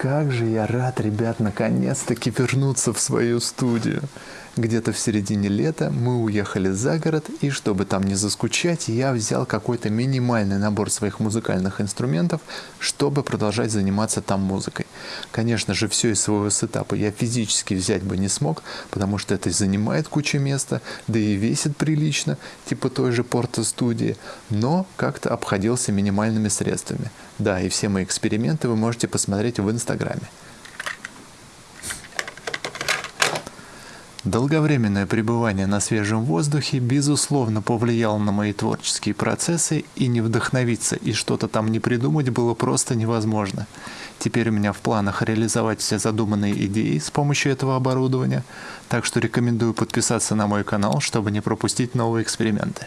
Как же я рад, ребят, наконец-таки вернуться в свою студию. Где-то в середине лета мы уехали за город, и чтобы там не заскучать, я взял какой-то минимальный набор своих музыкальных инструментов, чтобы продолжать заниматься там музыкой. Конечно же, все из своего сетапа я физически взять бы не смог, потому что это занимает кучу места, да и весит прилично, типа той же порта студии, но как-то обходился минимальными средствами. Да, и все мои эксперименты вы можете посмотреть в Инстаграме. Долговременное пребывание на свежем воздухе безусловно повлияло на мои творческие процессы, и не вдохновиться и что-то там не придумать было просто невозможно. Теперь у меня в планах реализовать все задуманные идеи с помощью этого оборудования, так что рекомендую подписаться на мой канал, чтобы не пропустить новые эксперименты.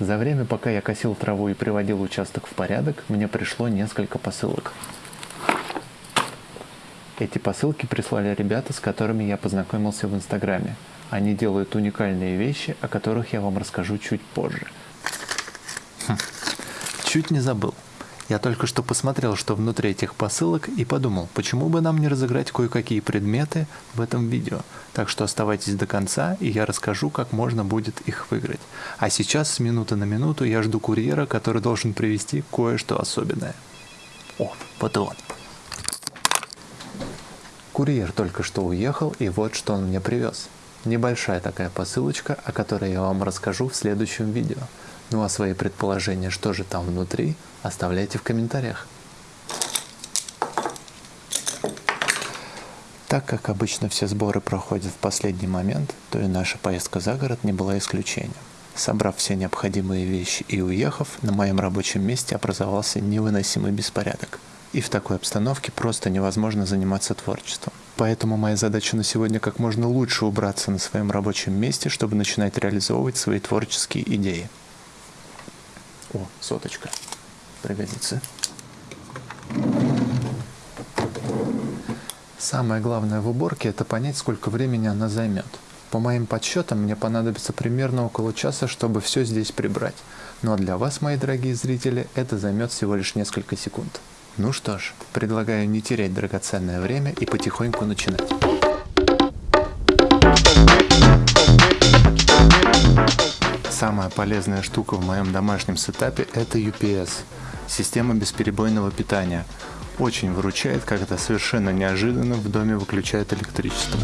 За время, пока я косил траву и приводил участок в порядок, мне пришло несколько посылок. Эти посылки прислали ребята, с которыми я познакомился в Инстаграме. Они делают уникальные вещи, о которых я вам расскажу чуть позже. Хм. Чуть не забыл. Я только что посмотрел, что внутри этих посылок, и подумал, почему бы нам не разыграть кое-какие предметы в этом видео. Так что оставайтесь до конца, и я расскажу, как можно будет их выиграть. А сейчас с минуты на минуту я жду курьера, который должен привезти кое-что особенное. О, вот и он. Курьер только что уехал, и вот что он мне привез. Небольшая такая посылочка, о которой я вам расскажу в следующем видео. Ну а свои предположения, что же там внутри, оставляйте в комментариях. Так как обычно все сборы проходят в последний момент, то и наша поездка за город не была исключением. Собрав все необходимые вещи и уехав, на моем рабочем месте образовался невыносимый беспорядок – и в такой обстановке просто невозможно заниматься творчеством. Поэтому моя задача на сегодня как можно лучше убраться на своем рабочем месте, чтобы начинать реализовывать свои творческие идеи. О, соточка. Пригодится. Самое главное в уборке – это понять, сколько времени она займет. По моим подсчетам, мне понадобится примерно около часа, чтобы все здесь прибрать. Но для вас, мои дорогие зрители, это займет всего лишь несколько секунд. Ну что ж, предлагаю не терять драгоценное время и потихоньку начинать. Самая полезная штука в моем домашнем сетапе это UPS, система бесперебойного питания. Очень выручает, когда совершенно неожиданно в доме выключают электричество.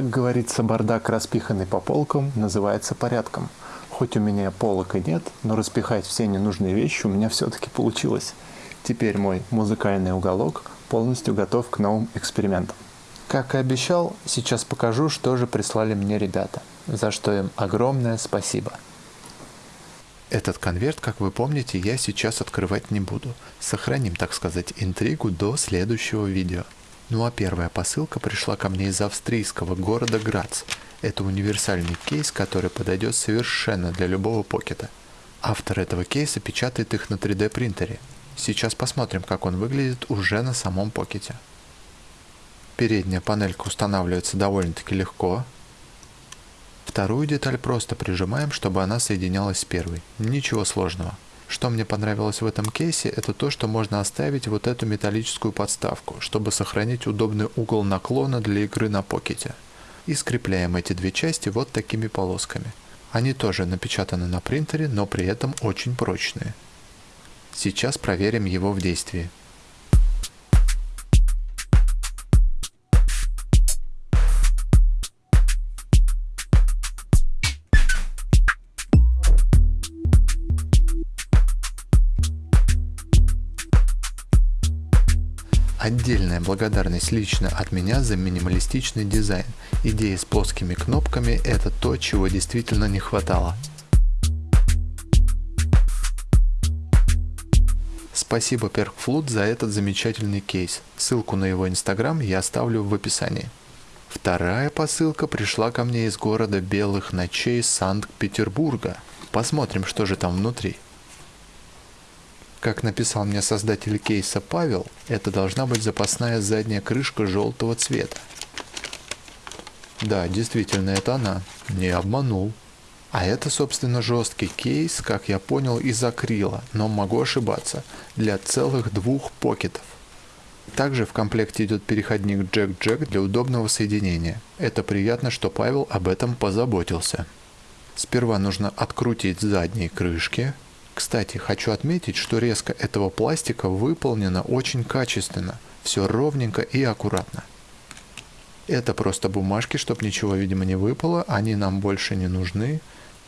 Как говорится, бардак, распиханный по полкам, называется порядком. Хоть у меня полок и нет, но распихать все ненужные вещи у меня все-таки получилось. Теперь мой музыкальный уголок полностью готов к новым экспериментам. Как и обещал, сейчас покажу, что же прислали мне ребята, за что им огромное спасибо. Этот конверт, как вы помните, я сейчас открывать не буду. Сохраним, так сказать, интригу до следующего видео. Ну а первая посылка пришла ко мне из австрийского города Грац. Это универсальный кейс, который подойдет совершенно для любого покета. Автор этого кейса печатает их на 3D принтере. Сейчас посмотрим, как он выглядит уже на самом покете. Передняя панелька устанавливается довольно-таки легко. Вторую деталь просто прижимаем, чтобы она соединялась с первой. Ничего сложного. Что мне понравилось в этом кейсе, это то, что можно оставить вот эту металлическую подставку, чтобы сохранить удобный угол наклона для игры на покете. И скрепляем эти две части вот такими полосками. Они тоже напечатаны на принтере, но при этом очень прочные. Сейчас проверим его в действии. Отдельная благодарность лично от меня за минималистичный дизайн. Идея с плоскими кнопками – это то, чего действительно не хватало. Спасибо PerkFlood за этот замечательный кейс. Ссылку на его инстаграм я оставлю в описании. Вторая посылка пришла ко мне из города Белых ночей Санкт-Петербурга. Посмотрим, что же там внутри. Как написал мне создатель кейса Павел, это должна быть запасная задняя крышка желтого цвета. Да, действительно, это она. Не обманул. А это, собственно, жесткий кейс, как я понял, из акрила, но могу ошибаться, для целых двух покетов. Также в комплекте идет переходник джек-джек для удобного соединения. Это приятно, что Павел об этом позаботился. Сперва нужно открутить задние крышки. Кстати, хочу отметить, что резко этого пластика выполнена очень качественно. Все ровненько и аккуратно. Это просто бумажки, чтобы ничего, видимо, не выпало, они нам больше не нужны.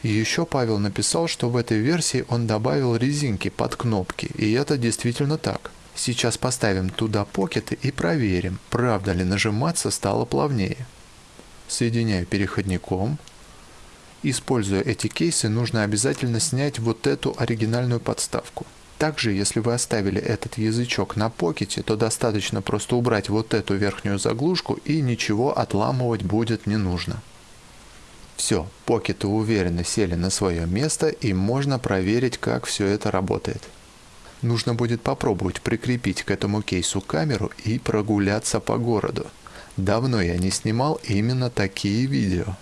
И еще Павел написал, что в этой версии он добавил резинки под кнопки, и это действительно так. Сейчас поставим туда покеты и проверим, правда ли нажиматься стало плавнее. Соединяю переходником. Используя эти кейсы, нужно обязательно снять вот эту оригинальную подставку. Также, если вы оставили этот язычок на покете, то достаточно просто убрать вот эту верхнюю заглушку и ничего отламывать будет не нужно. Все, покеты уверенно сели на свое место и можно проверить, как все это работает. Нужно будет попробовать прикрепить к этому кейсу камеру и прогуляться по городу. Давно я не снимал именно такие видео.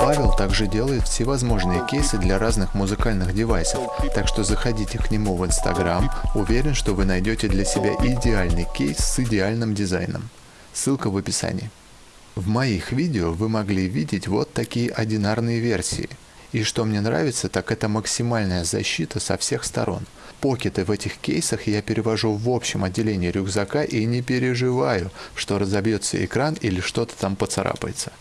Павел также делает всевозможные кейсы для разных музыкальных девайсов, так что заходите к нему в Инстаграм, уверен, что вы найдете для себя идеальный кейс с идеальным дизайном. Ссылка в описании. В моих видео вы могли видеть вот такие одинарные версии. И что мне нравится, так это максимальная защита со всех сторон – покеты в этих кейсах я перевожу в общем отделении рюкзака и не переживаю, что разобьется экран или что-то там поцарапается.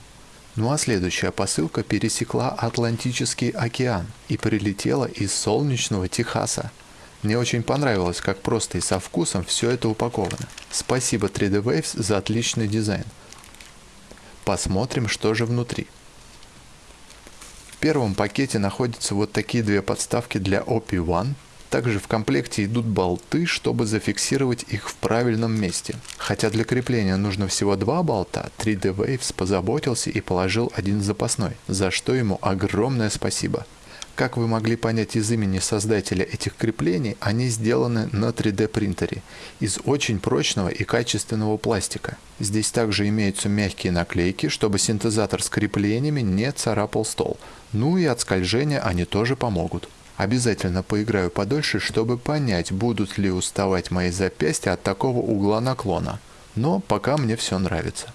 Ну а следующая посылка пересекла Атлантический океан и прилетела из солнечного Техаса. Мне очень понравилось, как просто и со вкусом все это упаковано. Спасибо 3D Waves за отличный дизайн. Посмотрим, что же внутри. В первом пакете находятся вот такие две подставки для OP1 также в комплекте идут болты, чтобы зафиксировать их в правильном месте. Хотя для крепления нужно всего два болта, 3D Waves позаботился и положил один запасной, за что ему огромное спасибо. Как вы могли понять из имени создателя этих креплений, они сделаны на 3D принтере из очень прочного и качественного пластика. Здесь также имеются мягкие наклейки, чтобы синтезатор с креплениями не царапал стол. Ну и от скольжения они тоже помогут. Обязательно поиграю подольше, чтобы понять, будут ли уставать мои запястья от такого угла наклона. Но пока мне все нравится.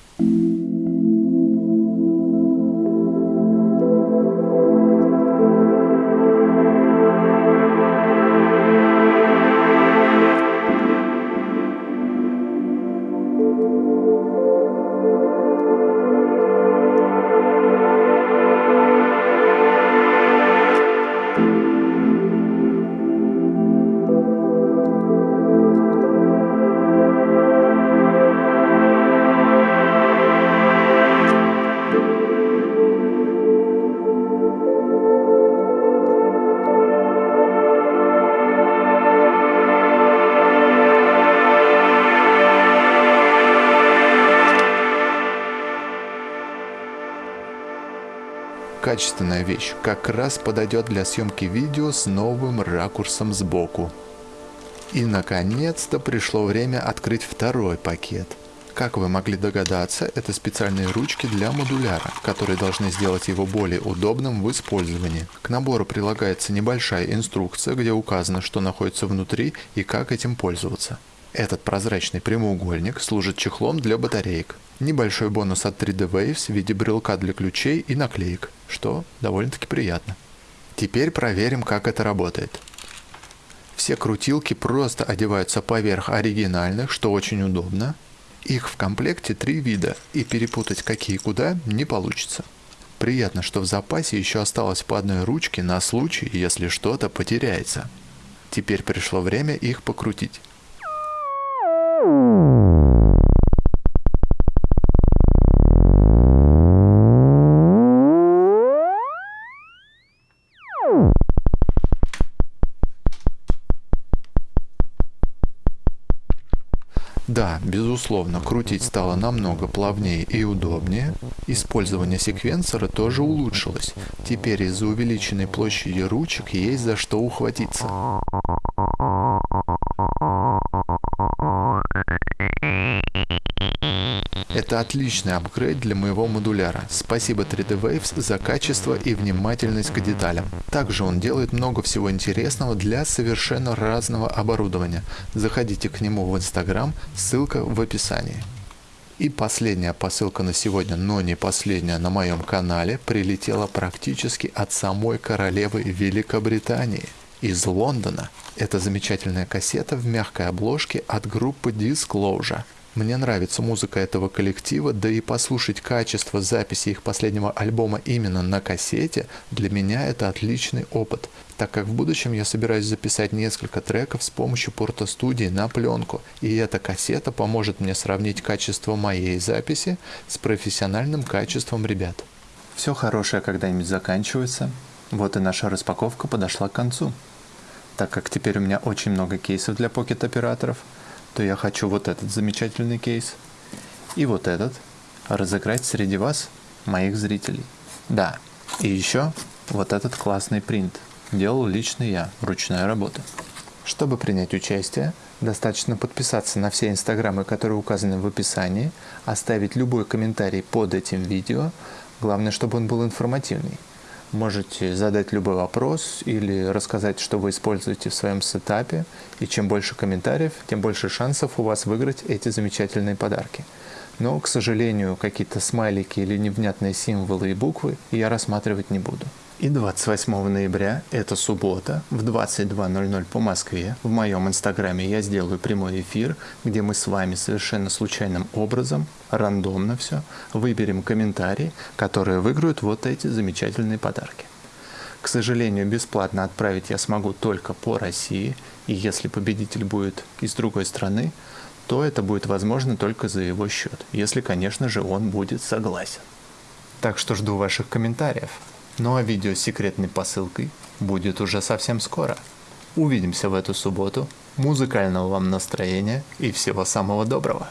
Качественная вещь, как раз подойдет для съемки видео с новым ракурсом сбоку. И наконец-то пришло время открыть второй пакет. Как вы могли догадаться, это специальные ручки для модуляра, которые должны сделать его более удобным в использовании. К набору прилагается небольшая инструкция, где указано, что находится внутри и как этим пользоваться. Этот прозрачный прямоугольник служит чехлом для батареек. Небольшой бонус от 3D Waves в виде брелка для ключей и наклеек, что довольно-таки приятно. Теперь проверим, как это работает. Все крутилки просто одеваются поверх оригинальных, что очень удобно. Их в комплекте три вида, и перепутать какие куда не получится. Приятно, что в запасе еще осталось по одной ручке на случай, если что-то потеряется. Теперь пришло время их покрутить. Да, безусловно, крутить стало намного плавнее и удобнее. Использование секвенсора тоже улучшилось. Теперь из-за увеличенной площади ручек есть за что ухватиться. Это отличный апгрейд для моего модуляра. Спасибо 3D Waves за качество и внимательность к деталям. Также он делает много всего интересного для совершенно разного оборудования. Заходите к нему в Instagram, ссылка в описании. И последняя посылка на сегодня, но не последняя на моем канале, прилетела практически от самой королевы Великобритании из Лондона. Это замечательная кассета в мягкой обложке от группы Disclosure. Мне нравится музыка этого коллектива, да и послушать качество записи их последнего альбома именно на кассете, для меня это отличный опыт, так как в будущем я собираюсь записать несколько треков с помощью порто-студии на пленку, и эта кассета поможет мне сравнить качество моей записи с профессиональным качеством ребят. Все хорошее когда-нибудь заканчивается, вот и наша распаковка подошла к концу. Так как теперь у меня очень много кейсов для покет-операторов – то я хочу вот этот замечательный кейс и вот этот разыграть среди вас, моих зрителей. Да, и еще вот этот классный принт. Делал лично я, ручная работа. Чтобы принять участие, достаточно подписаться на все инстаграмы, которые указаны в описании, оставить любой комментарий под этим видео, главное, чтобы он был информативный. Можете задать любой вопрос или рассказать, что вы используете в своем сетапе. И чем больше комментариев, тем больше шансов у вас выиграть эти замечательные подарки. Но, к сожалению, какие-то смайлики или невнятные символы и буквы я рассматривать не буду. И 28 ноября, это суббота, в 22.00 по Москве, в моем инстаграме я сделаю прямой эфир, где мы с вами совершенно случайным образом, рандомно все, выберем комментарии, которые выиграют вот эти замечательные подарки. К сожалению, бесплатно отправить я смогу только по России, и если победитель будет из другой страны, то это будет возможно только за его счет, если, конечно же, он будет согласен. Так что жду ваших комментариев. Ну а видео с секретной посылкой будет уже совсем скоро. Увидимся в эту субботу. Музыкального вам настроения и всего самого доброго.